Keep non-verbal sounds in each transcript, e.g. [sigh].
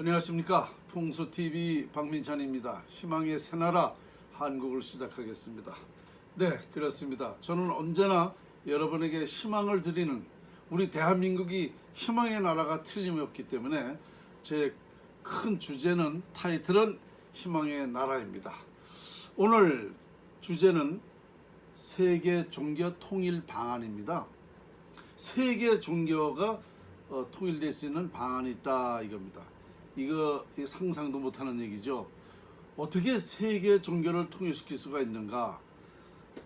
안녕하십니까. 풍수TV 박민찬입니다. 희망의 새나라 한국을 시작하겠습니다. 네 그렇습니다. 저는 언제나 여러분에게 희망을 드리는 우리 대한민국이 희망의 나라가 틀림없기 때문에 제 큰 주제는 타이틀은 희망의 나라입니다. 오늘 주제는 세계 종교 통일 방안입니다. 세계 종교가 어, 통일될 수 있는 방안이 있다 이겁니다. 이거 상상도 못하는 얘기죠. 어떻게 세계 종교를 통일시킬 수가 있는가?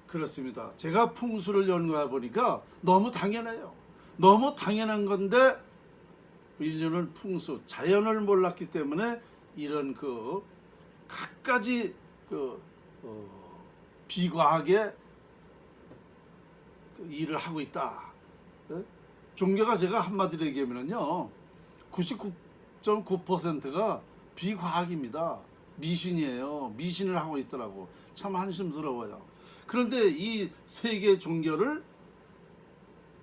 그렇습니다. 제가 풍수를 연구해 보니까 너무 당연해요. 너무 당연한 건데 인류는 풍수, 자연을 몰랐기 때문에 이런 그 갖가지 그 어, 비과하게 그 일을 하고 있다. 예? 종교가 제가 한마디로 얘기하면요 99.9%가 비과학입니다. 미신이에요. 미신을 하고 있더라고. 참 한심스러워요. 그런데 이 세계 종교를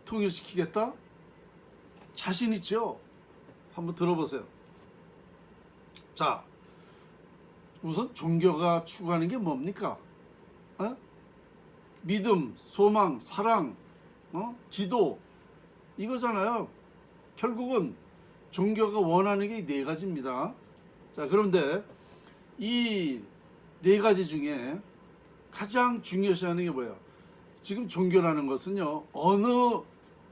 통일시키겠다? 자신 있죠? 한번 들어보세요. 자 우선 종교가 추구하는 게 뭡니까? 어? 믿음 소망 사랑 어? 기도. 이거잖아요. 결국은 종교가 원하는 게 네 가지입니다. 자, 그런데 이 네 가지 중에 가장 중요시하는 게 뭐예요? 지금 종교라는 것은요, 어느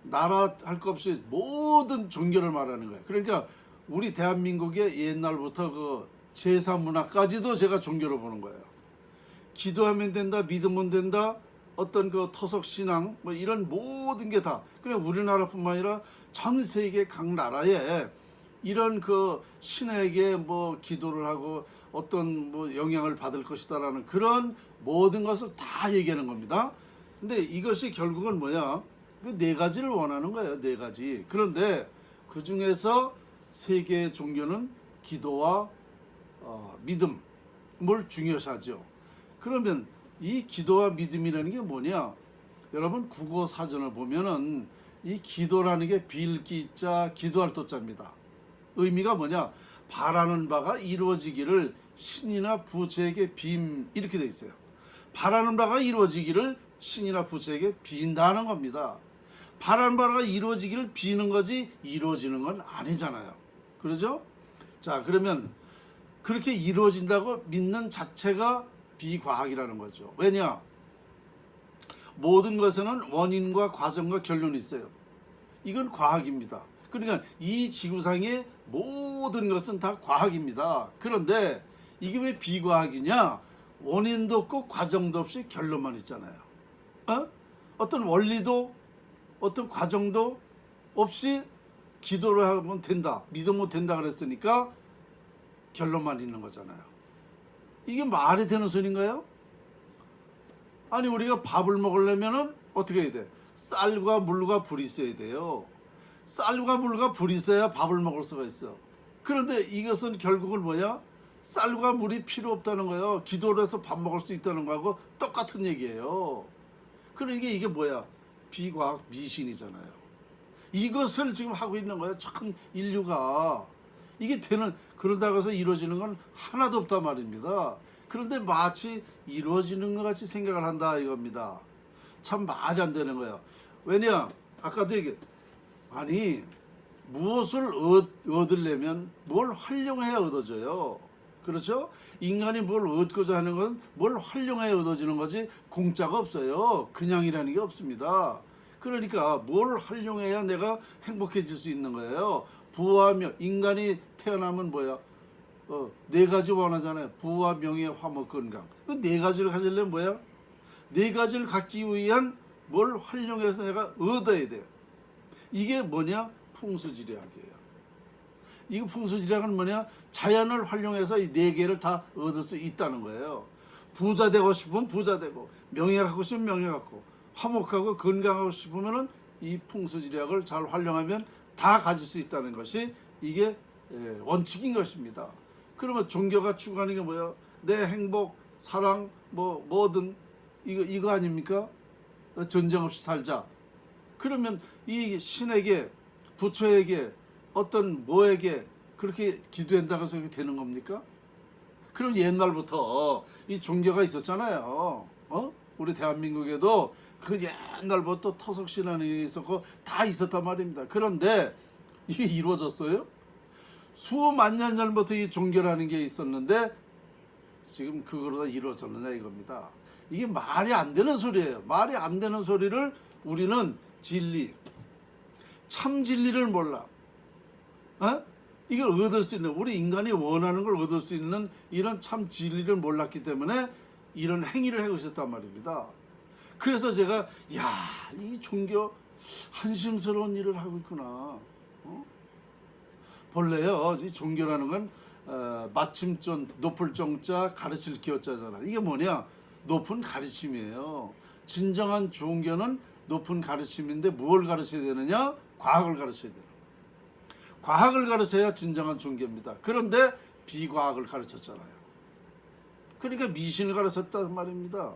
나라 할 것 없이 모든 종교를 말하는 거예요. 그러니까 우리 대한민국의 옛날부터 그 제사 문화까지도 제가 종교로 보는 거예요. 기도하면 된다, 믿으면 된다, 어떤 그 토속 신앙 뭐 이런 모든 게 다 그냥 우리나라뿐만 아니라 전 세계 각 나라에 이런 그 신에게 뭐 기도를 하고 어떤 뭐 영향을 받을 것이다라는 그런 모든 것을 다 얘기하는 겁니다. 근데 이것이 결국은 뭐야? 그네 가지를 원하는 거예요. 네 가지. 그런데 그 중에서 세계 종교는 기도와 어, 믿음을 중요시하죠. 그러면 이 기도와 믿음이라는 게 뭐냐? 여러분 국어 사전을 보면은 이 기도라는 게 빌기자 기도할 도자입니다. 의미가 뭐냐? 바라는 바가 이루어지기를 신이나 부처에게 빔 이렇게 돼 있어요. 바라는 바가 이루어지기를 신이나 부처에게 빈다는 겁니다. 바라는 바가 이루어지기를 비는 거지 이루어지는 건 아니잖아요. 그러죠? 자 그러면 그렇게 이루어진다고 믿는 자체가 비과학이라는 거죠. 왜냐? 모든 것에는 원인과 과정과 결론이 있어요. 이건 과학입니다. 그러니까 이 지구상의 모든 것은 다 과학입니다. 그런데 이게 왜 비과학이냐? 원인도 없고 과정도 없이 결론만 있잖아요. 어? 어떤 원리도 어떤 과정도 없이 기도를 하면 된다. 믿으면 된다 그랬으니까 결론만 있는 거잖아요. 이게 말이 되는 소리인가요? 아니 우리가 밥을 먹으려면은 어떻게 해야 돼? 쌀과 물과 불이 있어야 돼요. 쌀과 물과 불이 있어야 밥을 먹을 수가 있어. 그런데 이것은 결국은 뭐냐? 쌀과 물이 필요 없다는 거예요. 기도를 해서 밥 먹을 수 있다는 거하고 똑같은 얘기예요. 그러니까 이게 뭐야? 비과학 미신이잖아요. 이것을 지금 하고 있는 거예요. 참 인류가. 이게 되는 그런다고 해서 이루어지는 건 하나도 없단 말입니다. 그런데 마치 이루어지는 것 같이 생각을 한다 이겁니다. 참 말이 안 되는 거예요. 왜냐 아까도 얘기 아니 무엇을 얻, 얻으려면 뭘 활용해야 얻어져요. 그렇죠? 인간이 뭘 얻고자 하는 건 뭘 활용해야 얻어지는 거지 공짜가 없어요. 그냥이라는 게 없습니다. 그러니까 뭘 활용해야 내가 행복해질 수 있는 거예요. 부와 명 인간이 태어나면 뭐야? 어, 네 가지 원하잖아요. 부와 명예, 화목, 건강. 그 네 가지를 가지려면 뭐야? 네 가지를 갖기 위한 뭘 활용해서 내가 얻어야 돼요. 이게 뭐냐? 풍수지리학이에요. 이거 풍수지리학은 뭐냐? 자연을 활용해서 이 네 개를 다 얻을 수 있다는 거예요. 부자 되고 싶으면 부자 되고 명예 갖고 싶으면 명예 갖고 화목하고 건강하고 싶으면 은 이 풍수지리학을 잘 활용하면 다 가질 수 있다는 것이 이게 예, 원칙인 것입니다. 그러면 종교가 추구하는 게 뭐야? 내 행복, 사랑, 뭐 뭐든 이거 이거 아닙니까? 전쟁 없이 살자. 그러면 이 신에게 부처에게 어떤 뭐에게 그렇게 기도한다고 해서 되는 겁니까? 그럼 옛날부터 이 종교가 있었잖아요. 어? 우리 대한민국에도 그 옛날부터 토속 신앙이 있었고 다 있었단 말입니다. 그런데 이게 이루어졌어요? 수만 년 전부터 이 종교라는 게 있었는데 지금 그거로 다 이루어졌느냐 이겁니다. 이게 말이 안 되는 소리예요. 말이 안 되는 소리를 우리는 진리, 참 진리를 몰라. 어? 이걸 얻을 수 있는 우리 인간이 원하는 걸 얻을 수 있는 이런 참 진리를 몰랐기 때문에 이런 행위를 하고 있었단 말입니다. 그래서 제가 야이 종교 한심스러운 일을 하고 있구나. 어? 본래요 이 종교라는 건 어, 마침존 높을 정자 가르칠 기어자잖아. 이게 뭐냐? 높은 가르침이에요. 진정한 종교는 높은 가르침인데 무엇을 가르쳐야 되느냐? 과학을 가르쳐야 되는. 과학을 가르쳐야 진정한 종교입니다. 그런데 비과학을 가르쳤잖아요. 그러니까 미신을 가르쳤단 말입니다.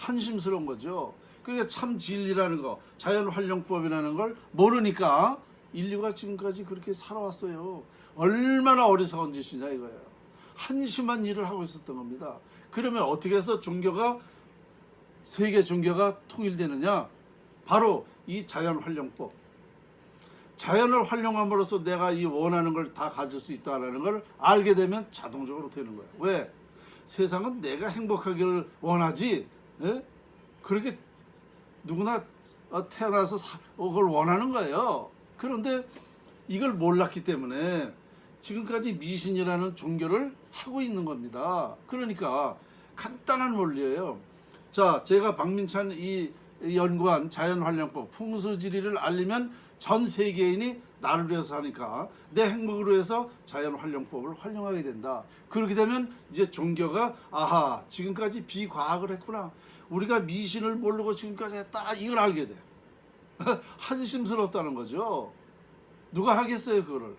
한심스러운 거죠. 그러니까 참 진리라는 거, 자연 활용법이라는 걸 모르니까 인류가 지금까지 그렇게 살아왔어요. 얼마나 어리석은 짓이냐 이거예요. 한심한 일을 하고 있었던 겁니다. 그러면 어떻게 해서 종교가 세계 종교가 통일되느냐? 바로 이 자연 활용법. 자연을 활용함으로써 내가 이 원하는 걸 다 가질 수 있다라는 걸 알게 되면 자동적으로 되는 거예요. 왜? 세상은 내가 행복하기를 원하지. 예? 그렇게 누구나 어, 태어나서 사- 어, 그걸 원하는 거예요. 그런데 이걸 몰랐기 때문에 지금까지 미신이라는 종교를 하고 있는 겁니다. 그러니까 간단한 원리예요. 자, 제가 박민찬 이 연구한 자연활용법 풍수지리를 알리면 전 세계인이 나를 위해서 하니까 내 행복을 위해서 자연활용법을 활용하게 된다. 그렇게 되면 이제 종교가 아하 지금까지 비과학을 했구나. 우리가 미신을 모르고 지금까지 했다. 이걸 알게 돼. [laughs] 한심스럽다는 거죠. 누가 하겠어요 그거를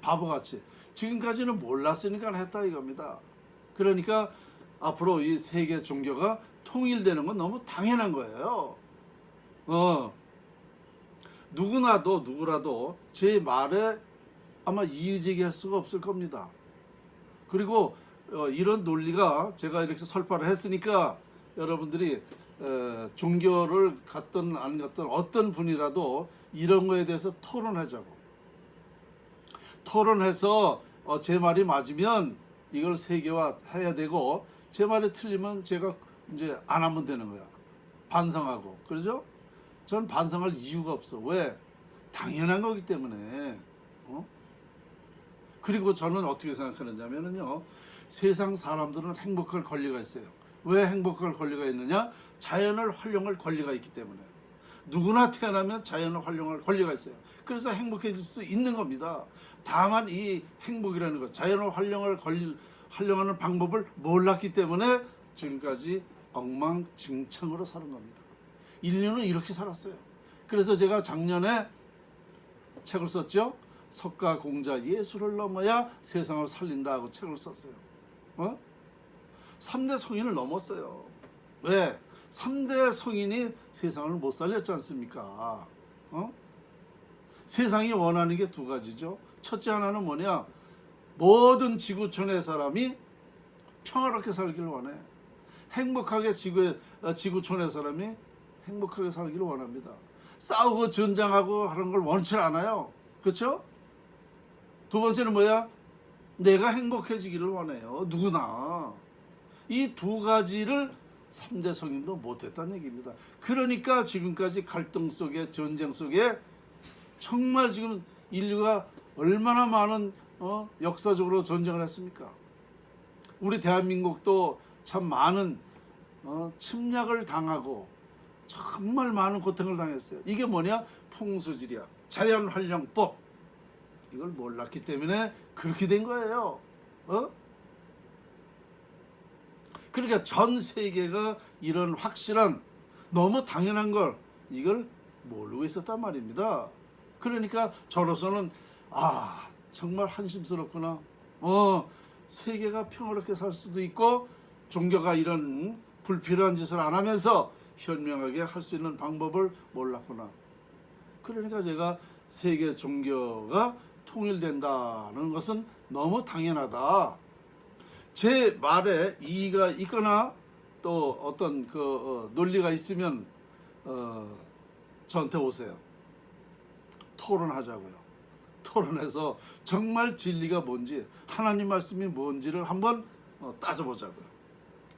바보같이 지금까지는 몰랐으니까 했다 이겁니다 그러니까 앞으로 이 세계 종교가 통일되는 건 너무 당연한 거예요 어 누구나도 누구라도 제 말에 아마 이의제기할 수가 없을 겁니다. 그리고 어, 이런 논리가 제가 이렇게 설파를 했으니까 여러분들이 에, 종교를 갖든 안 갖든 어떤 분이라도 이런 거에 대해서 토론하자고. 토론해서 어, 제 말이 맞으면 이걸 세계화 해야 되고 제 말이 틀리면 제가 이제 안 하면 되는 거야. 반성하고. 그러죠? 저는 반성할 이유가 없어. 왜? 당연한 거기 때문에. 어? 그리고 저는 어떻게 생각하느냐면요 세상 사람들은 행복할 권리가 있어요. 왜 행복할 권리가 있느냐? 자연을 활용할 권리가 있기 때문에. 누구나 태어나면 자연을 활용할 권리가 있어요. 그래서 행복해질 수 있는 겁니다. 다만 이 행복이라는 것 자연을 활용할 권리 활용하는 방법을 몰랐기 때문에 지금까지 엉망진창으로 사는 겁니다 인류는 이렇게 살았어요 그래서 제가 작년에 책을 썼죠 석가 공자 예술을 넘어야 세상을 살린다 하고 책을 썼어요 어? 3대 성인을 넘었어요. 왜? 3대 성인이 세상을 못 살렸지 않습니까? 어? 세상이 원하는 게 두 가지죠. 첫째 하나는 뭐냐? 모든 지구촌의 사람이 평화롭게 살기를 원해. 행복하게 지구, 어, 지구촌의 사람이 행복하게 살기를 원합니다. 싸우고 전장하고 하는 걸 원치 않아요. 그렇죠? 두 번째는 뭐야? 내가 행복해지기를 원해요. 누구나. 이 두 가지를 3대 성인도 못했다는 얘기입니다. 그러니까 지금까지 갈등 속에 전쟁 속에 정말 지금 인류가 얼마나 많은 어, 역사적으로 전쟁을 했습니까? 우리 대한민국도 참 많은 어, 침략을 당하고 정말 많은 고통을 당했어요. 이게 뭐냐? 풍수지리학, 자연활용법. 이걸 몰랐기 때문에 그렇게 된 거예요. 어? 그러니까 전 세계가 이런 확실한 너무 당연한 걸 이걸 모르고 있었단 말입니다. 그러니까 저로서는 아 정말 한심스럽구나. 어 세계가 평화롭게 살 수도 있고 종교가 이런 불필요한 짓을 안 하면서 현명하게 할 수 있는 방법을 몰랐구나. 그러니까 제가 세계 종교가 통일된다는 것은 너무 당연하다. 제 말에 이의가 있거나 또 어떤 그 어, 논리가 있으면 어, 저한테 오세요. 토론하자고요. 토론해서 정말 진리가 뭔지 하나님 말씀이 뭔지를 한번 어, 따져보자고요.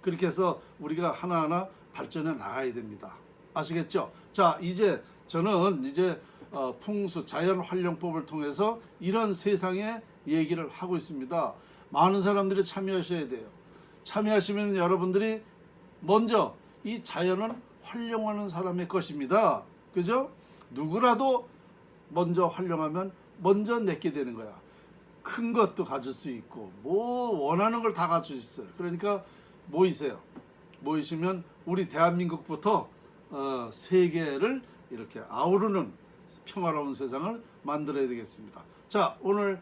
그렇게 해서 우리가 하나하나 발전해 나가야 됩니다. 아시겠죠? 자, 이제 저는 이제 어, 풍수 자연 활용법을 통해서 이런 세상의 얘기를 하고 있습니다. 많은 사람들이 참여하셔야 돼요. 참여하시면 여러분들이 먼저 이 자연은 활용하는 사람의 것입니다. 그죠? 누구라도 먼저 활용하면 먼저 내게 되는 거야. 큰 것도 가질 수 있고 뭐 원하는 걸 다 가질 수 있어요. 그러니까 모이세요. 모이시면 우리 대한민국부터 어, 세계를 이렇게 아우르는 평화로운 세상을 만들어야 되겠습니다. 자 오늘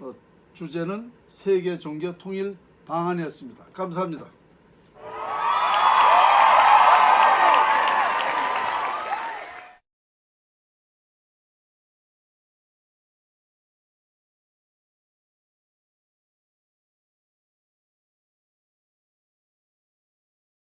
어, 주제는 세계 종교 통일 방안이었습니다. 감사합니다.